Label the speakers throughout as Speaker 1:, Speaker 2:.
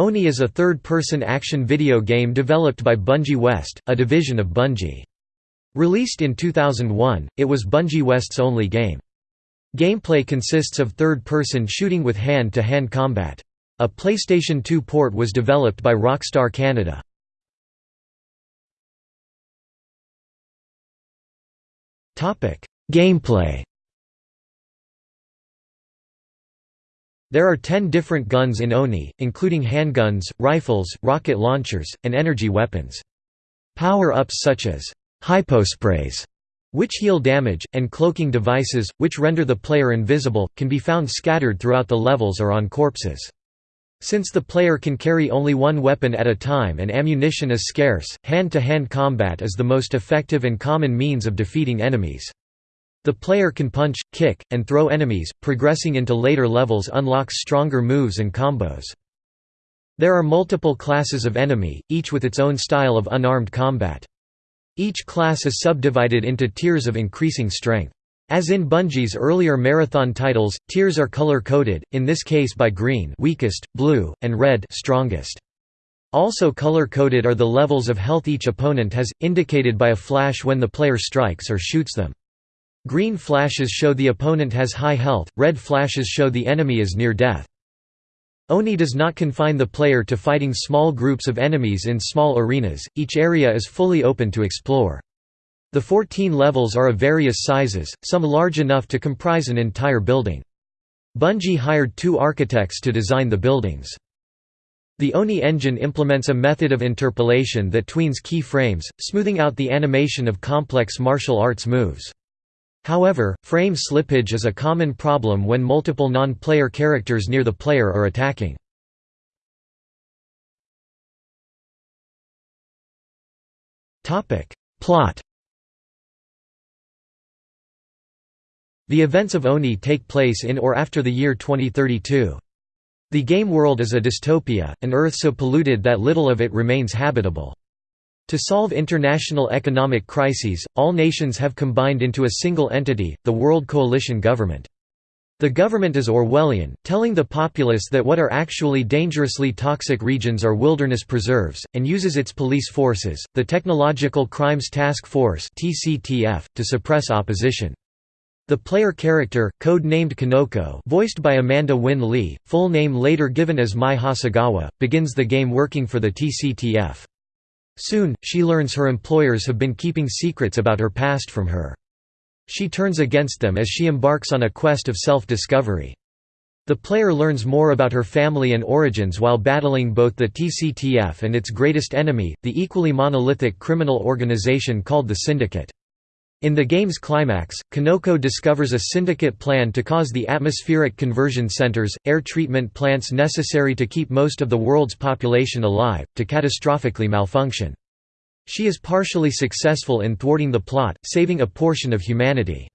Speaker 1: Oni is a third-person action video game developed by Bungie West, a division of Bungie. Released in 2001, it was Bungie West's only game. Gameplay consists of third-person shooting with hand-to-hand -hand combat. A PlayStation 2 port was developed by Rockstar Canada. Gameplay There are ten different guns in Oni, including handguns, rifles, rocket launchers, and energy weapons. Power-ups such as hyposprays, which heal damage, and cloaking devices, which render the player invisible, can be found scattered throughout the levels or on corpses. Since the player can carry only one weapon at a time and ammunition is scarce, hand-to-hand -hand combat is the most effective and common means of defeating enemies. The player can punch, kick, and throw enemies, progressing into later levels unlocks stronger moves and combos. There are multiple classes of enemy, each with its own style of unarmed combat. Each class is subdivided into tiers of increasing strength. As in Bungie's earlier Marathon titles, tiers are color-coded, in this case by green weakest, blue, and red strongest. Also color-coded are the levels of health each opponent has, indicated by a flash when the player strikes or shoots them. Green flashes show the opponent has high health, red flashes show the enemy is near death. Oni does not confine the player to fighting small groups of enemies in small arenas, each area is fully open to explore. The 14 levels are of various sizes, some large enough to comprise an entire building. Bungie hired two architects to design the buildings. The Oni engine implements a method of interpolation that tweens key frames, smoothing out the animation of complex martial arts moves. However, frame slippage is a common problem when multiple non-player characters near the player are attacking. Plot The events of Oni take place in or after the year 2032. The game world is a dystopia, an Earth so polluted that little of it remains habitable. To solve international economic crises, all nations have combined into a single entity, the World Coalition Government. The government is Orwellian, telling the populace that what are actually dangerously toxic regions are wilderness preserves, and uses its police forces, the Technological Crimes Task Force to suppress opposition. The player character, code-named Konoko voiced by Amanda Winn-Lee, full name later given as Mai Hasegawa, begins the game working for the TCTF. Soon, she learns her employers have been keeping secrets about her past from her. She turns against them as she embarks on a quest of self-discovery. The player learns more about her family and origins while battling both the TCTF and its greatest enemy, the equally monolithic criminal organization called the Syndicate. In the game's climax, Konoko discovers a syndicate plan to cause the atmospheric conversion centers, air treatment plants necessary to keep most of the world's population alive, to catastrophically malfunction. She is partially successful in thwarting the plot, saving a portion of humanity.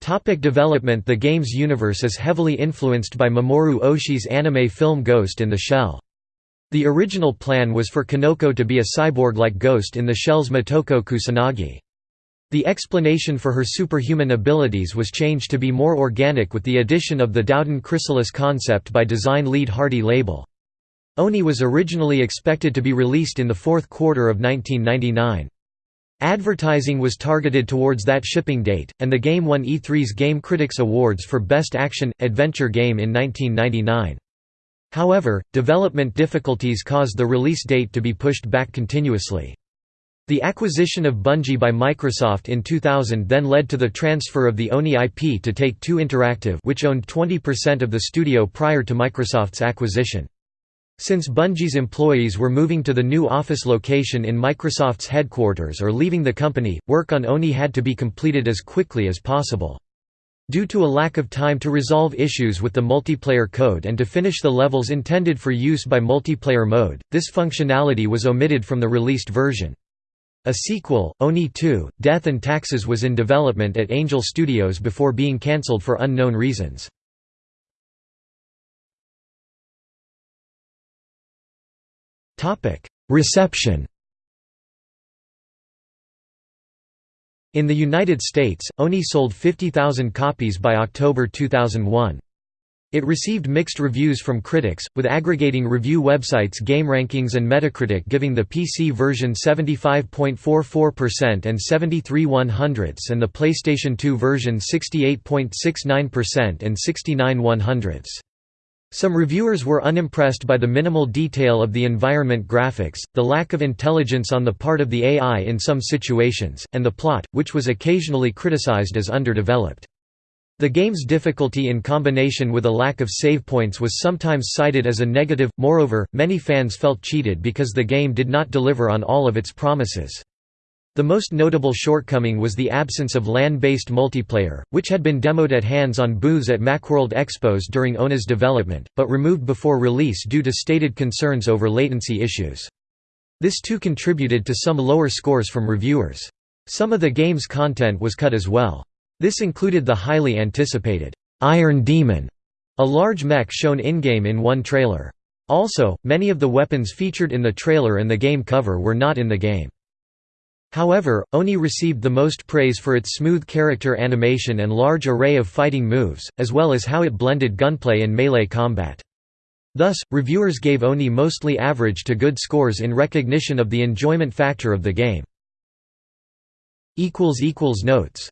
Speaker 1: Topic development The game's universe is heavily influenced by Mamoru Oshii's anime film Ghost in the Shell. The original plan was for Konoko to be a cyborg-like ghost in the shell's Motoko Kusanagi. The explanation for her superhuman abilities was changed to be more organic with the addition of the Daodan chrysalis concept by design lead Hardy LeBel. Oni was originally expected to be released in the fourth quarter of 1999. Advertising was targeted towards that shipping date, and the game won E3's Game Critics Awards for Best Action Adventure Game in 1999. However, development difficulties caused the release date to be pushed back continuously. The acquisition of Bungie by Microsoft in 2000 then led to the transfer of the ONI IP to Take-Two Interactive which owned 20% of the studio prior to Microsoft's acquisition. Since Bungie's employees were moving to the new office location in Microsoft's headquarters or leaving the company, work on ONI had to be completed as quickly as possible. Due to a lack of time to resolve issues with the multiplayer code and to finish the levels intended for use by multiplayer mode, this functionality was omitted from the released version. A sequel, Oni 2, Death and Taxes was in development at Angel Studios before being cancelled for unknown reasons. Reception In the United States, Oni sold 50,000 copies by October 2001. It received mixed reviews from critics, with aggregating review websites GameRankings and Metacritic giving the PC version 75.44% and 73 100ths and the PlayStation 2 version 68.69% and 69 100ths. Some reviewers were unimpressed by the minimal detail of the environment graphics, the lack of intelligence on the part of the AI in some situations, and the plot, which was occasionally criticized as underdeveloped. The game's difficulty in combination with a lack of save points was sometimes cited as a negative, moreover, many fans felt cheated because the game did not deliver on all of its promises. The most notable shortcoming was the absence of LAN-based multiplayer, which had been demoed at hands-on booths at Macworld Expos during Oni's development, but removed before release due to stated concerns over latency issues. This too contributed to some lower scores from reviewers. Some of the game's content was cut as well. This included the highly anticipated, "'Iron Demon", a large mech shown in-game in one trailer. Also, many of the weapons featured in the trailer and the game cover were not in the game. However, Oni received the most praise for its smooth character animation and large array of fighting moves, as well as how it blended gunplay and melee combat. Thus, reviewers gave Oni mostly average to good scores in recognition of the enjoyment factor of the game. Notes